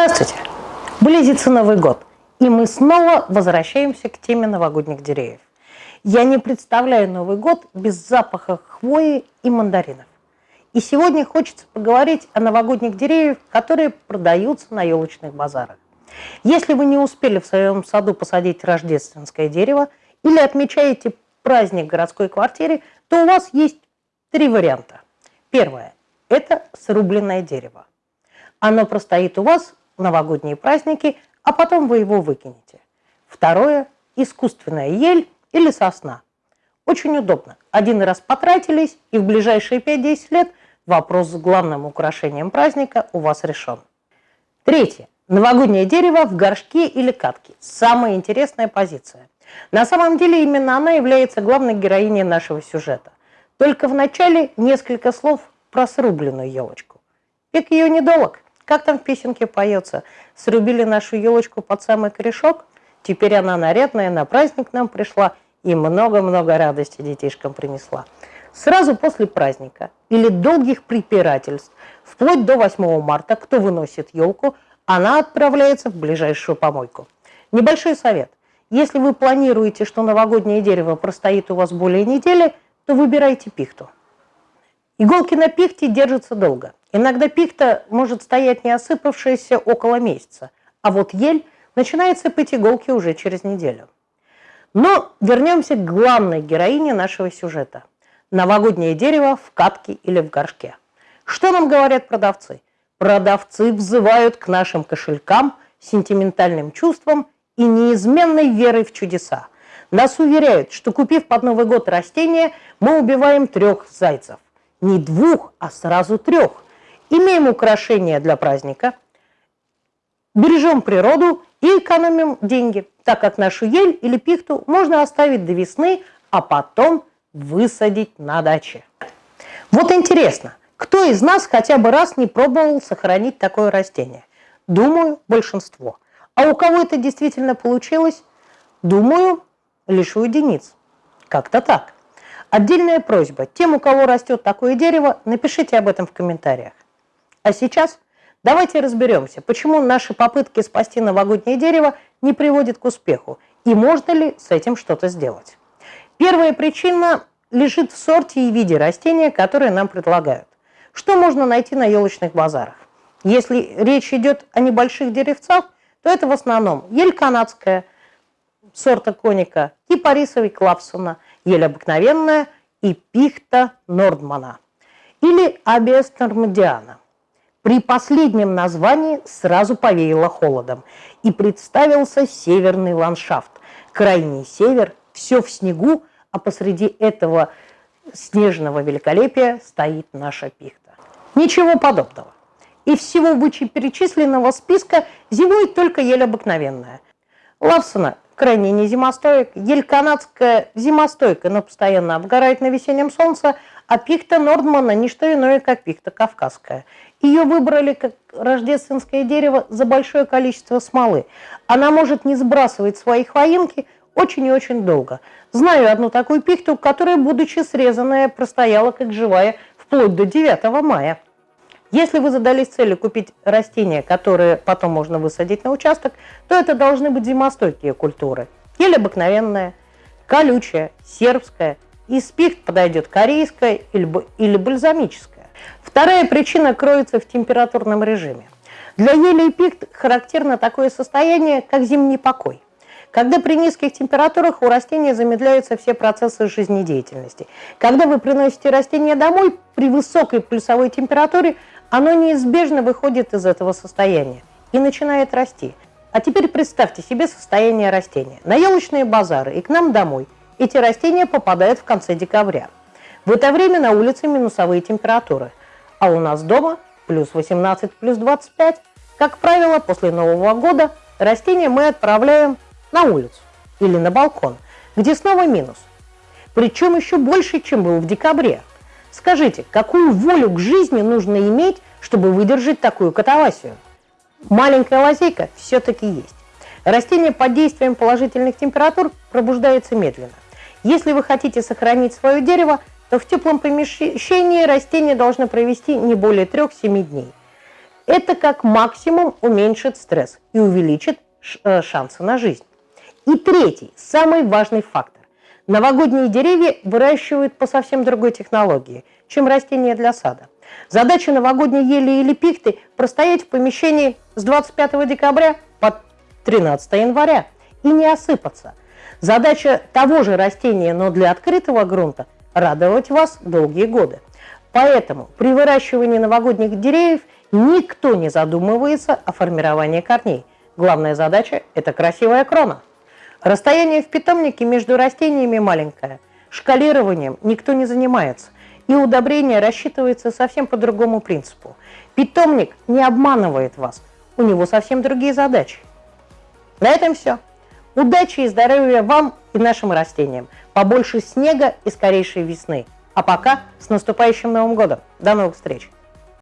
Здравствуйте! Близится Новый год, и мы снова возвращаемся к теме новогодних деревьев. Я не представляю Новый год без запаха хвои и мандаринов. И сегодня хочется поговорить о новогодних деревьях, которые продаются на елочных базарах. Если вы не успели в своем саду посадить рождественское дерево или отмечаете праздник в городской квартире, то у вас есть три варианта. Первое – это срубленное дерево. Оно простоит у вас в новогодние праздники, а потом вы его выкинете. Второе – искусственная ель или сосна. Очень удобно. Один раз потратились, и в ближайшие 5-10 лет вопрос с главным украшением праздника у вас решен. Третье. Новогоднее дерево в горшке или катке. Самая интересная позиция. На самом деле именно она является главной героиней нашего сюжета. Только в начале несколько слов про срубленную елочку. Пик ее недолог. Как там в песенке поется? Срубили нашу елочку под самый корешок, теперь она нарядная, на праздник нам пришла и много-много радости детишкам принесла. Сразу после праздника или долгих препирательств, вплоть до 8 марта, кто выносит елку, она отправляется в ближайшую помойку. Небольшой совет. Если вы планируете, что новогоднее дерево простоит у вас более недели, то выбирайте пихту. Иголки на пихте держатся долго. Иногда пихта может стоять не осыпавшаяся около месяца, а вот ель начинает сыпать иголки уже через неделю. Но вернемся к главной героине нашего сюжета. Новогоднее дерево в катке или в горшке. Что нам говорят продавцы? Продавцы взывают к нашим кошелькам, сентиментальным чувствам и неизменной верой в чудеса. Нас уверяют, что купив под Новый год растение, мы убиваем трех зайцев. Не двух, а сразу трех – имеем украшения для праздника, бережем природу и экономим деньги, так как нашу ель или пихту можно оставить до весны, а потом высадить на даче. Вот интересно, кто из нас хотя бы раз не пробовал сохранить такое растение? Думаю, большинство. А у кого это действительно получилось? Думаю, лишь у единиц. Как-то так. Отдельная просьба. Тем, у кого растет такое дерево, напишите об этом в комментариях. А сейчас давайте разберемся, почему наши попытки спасти новогоднее дерево не приводят к успеху и можно ли с этим что-то сделать. Первая причина лежит в сорте и виде растения, которые нам предлагают. Что можно найти на елочных базарах? Если речь идет о небольших деревцах, то это в основном ель канадская, сорта коника, кипарисовый клапсона, ель обыкновенная и пихта нордмана или абиас нормандиана. При последнем названии сразу повеяло холодом, и представился северный ландшафт. Крайний север, все в снегу, а посреди этого снежного великолепия стоит наша пихта. Ничего подобного. И всего вычеперечисленного списка зимует только ель обыкновенная. Лавсона крайне не зимостоек, ель канадская зимостойка, но постоянно обгорает на весеннем солнце, а пихта Нордмана – не что иное, как пихта кавказская. Ее выбрали как рождественское дерево за большое количество смолы. Она может не сбрасывать свои хвоинки очень и очень долго. Знаю одну такую пихту, которая, будучи срезанная, простояла как живая вплоть до 9 мая. Если вы задались целью купить растения, которые потом можно высадить на участок, то это должны быть зимостойкие культуры. Ель обыкновенная, колючая, сербская, из пихт подойдет корейская или, бальзамическая. Вторая причина кроется в температурном режиме. Для ели и пикт характерно такое состояние, как зимний покой. Когда при низких температурах у растения замедляются все процессы жизнедеятельности. Когда вы приносите растение домой, при высокой пульсовой температуре оно неизбежно выходит из этого состояния и начинает расти. А теперь представьте себе состояние растения. На елочные базары и к нам домой эти растения попадают в конце декабря. В это время на улице минусовые температуры а у нас дома плюс 18, плюс 25. Как правило, после Нового года растения мы отправляем на улицу или на балкон, где снова минус. Причем еще больше, чем был в декабре. Скажите, какую волю к жизни нужно иметь, чтобы выдержать такую катавасию? Маленькая лазейка все-таки есть. Растение под действием положительных температур пробуждается медленно. Если вы хотите сохранить свое дерево, то в теплом помещении растения должны провести не более 3-7 дней. Это как максимум уменьшит стресс и увеличит э, шансы на жизнь. И третий, самый важный фактор. Новогодние деревья выращивают по совсем другой технологии, чем растения для сада. Задача новогодней ели или пихты – простоять в помещении с 25 декабря по 13 января и не осыпаться. Задача того же растения, но для открытого грунта – радовать вас долгие годы. Поэтому при выращивании новогодних деревьев никто не задумывается о формировании корней. Главная задача – это красивая крона. Расстояние в питомнике между растениями маленькое. Шкалированием никто не занимается. И удобрение рассчитывается совсем по другому принципу. Питомник не обманывает вас. У него совсем другие задачи. На этом все. Удачи и здоровья вам и нашим растениям. Побольше снега и скорейшей весны. А пока с наступающим Новым годом. До новых встреч!